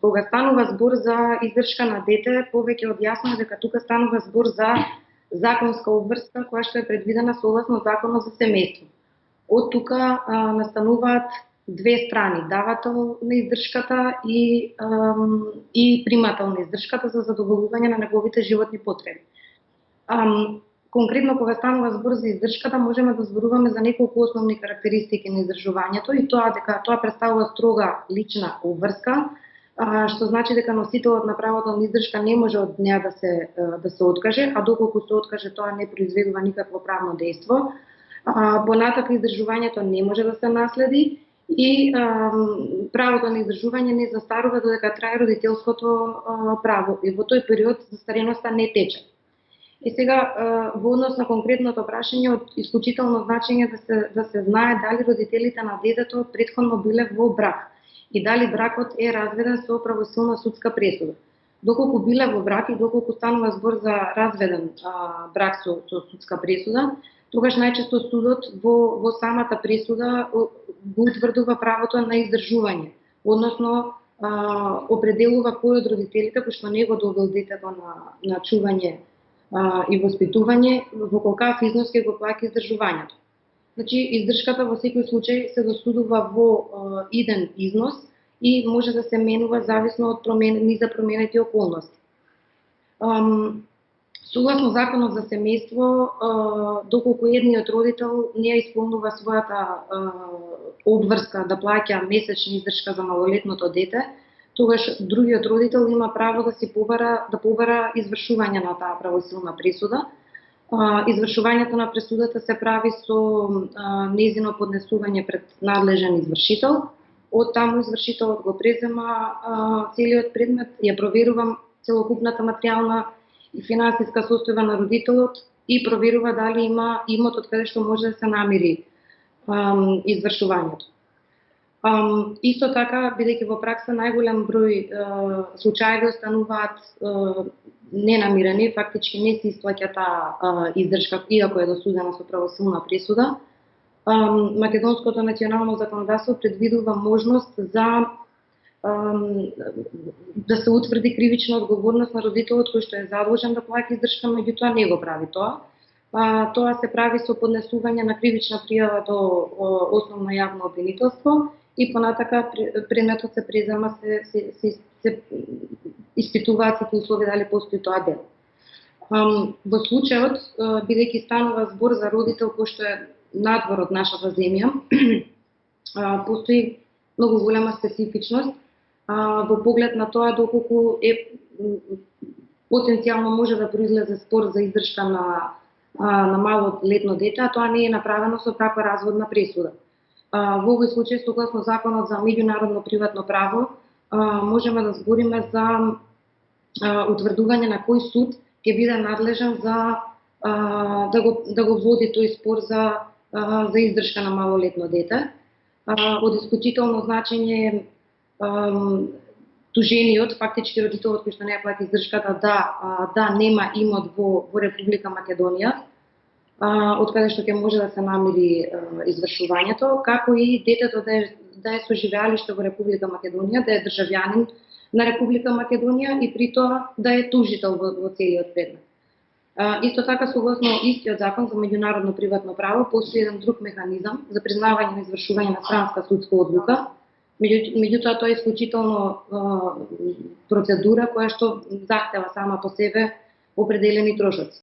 кога станува збор за издршка на дете, повеќе од јасно дека тука станува збор за законска обврска која што е предвидена согласно Законот за семејство. Од тука а, настануваат две страни, давател на издршката и, ам, и примател на издршката за задоволување на неговите животни потреби. Ам, конкретно кога станува збор за издршката, можеме да зборуваме за неколку основни карактеристики на издржувањето и тоа дека тоа представува строга лична обврска, што значи дека носителот на правото на издршка не може од неа да се да се откаже, а доколку се откаже тоа не произведува никакво правно дејство. Понатака издржувањето не може да се наследи и а, правото на издржување не застарува додека трае родителското а, право и во тој период застареноста не тече. И сега во однос на конкретното прашање од исклучително значење да се да се знае дали родителите на детето претходно биле во брак и дали бракот е разведен со правосилна судска пресуда. Доколку биле во брак и доколку станува збор за разведен а, брак со, со судска пресуда, тогаш најчесто судот во, во самата пресуда го утврдува правото на издржување, односно а, определува кој од родителите кој што не го довел детето на, на чување а, и воспитување, во колкав износ ќе го плаќа издржувањето. Значи, издршката во секој случај се досудува во иден износ и може да се менува зависно од промен, низа променети околности. Ам, Согласно Законот за семејство, доколку едниот родител не исполнува својата обврска да плаќа месечна издршка за малолетното дете, тогаш другиот родител има право да си побара да побара извршување на таа правосилна присуда, извршувањето на пресудата се прави со незино поднесување пред надлежен извршител. Од таму извршителот го презема целиот предмет, ја проверува целокупната материјална и финансиска состојба на родителот и проверува дали има имот од каде што може да се намири извршувањето. Um, исто така, бидејќи во пракса најголем број uh, случаи остануваат uh, ненамирени, фактички не се исплаќа таа издршка, иако е досудена со правосилна присуда. Um, Македонското национално законодавство предвидува можност за um, да се утврди кривична одговорност на родителот кој што е задолжен да плаќа издршка, меѓутоа не го прави тоа. А, тоа се прави со поднесување на кривична пријава до основно јавно обвинителство и понатака предметот се презема се, се, се, се испитуваат сите услови дали постои тоа дело. Um, во случајот, uh, бидејќи станува збор за родител кој што е надвор од нашата земја, uh, постои многу голема специфичност uh, во поглед на тоа доколку е потенцијално може да произлезе спор за издршка на на мало летно дете, а тоа не е направено со праква разводна пресуда во овој случај, согласно Законот за меѓународно приватно право, можеме да збориме за утврдување на кој суд ќе биде надлежен за да го, да го води тој спор за, за издршка на малолетно дете. Од исклучително значење е тужениот, фактички родителот кој што не ја плати издршката, да, да нема имот во, во Република Македонија, од каде што ќе може да се намери извршувањето, како и детето да е, да е соживеалиште во Република Македонија, да е државјанин на Република Македонија и при тоа да е тужител во, во целиот предмет. Исто така, согласно истиот закон за меѓународно приватно право, постои еден друг механизам за признавање на извршување на странска судска одлука, меѓутоа тоа е исклучително а, процедура која што захтева сама по себе определени трошоци.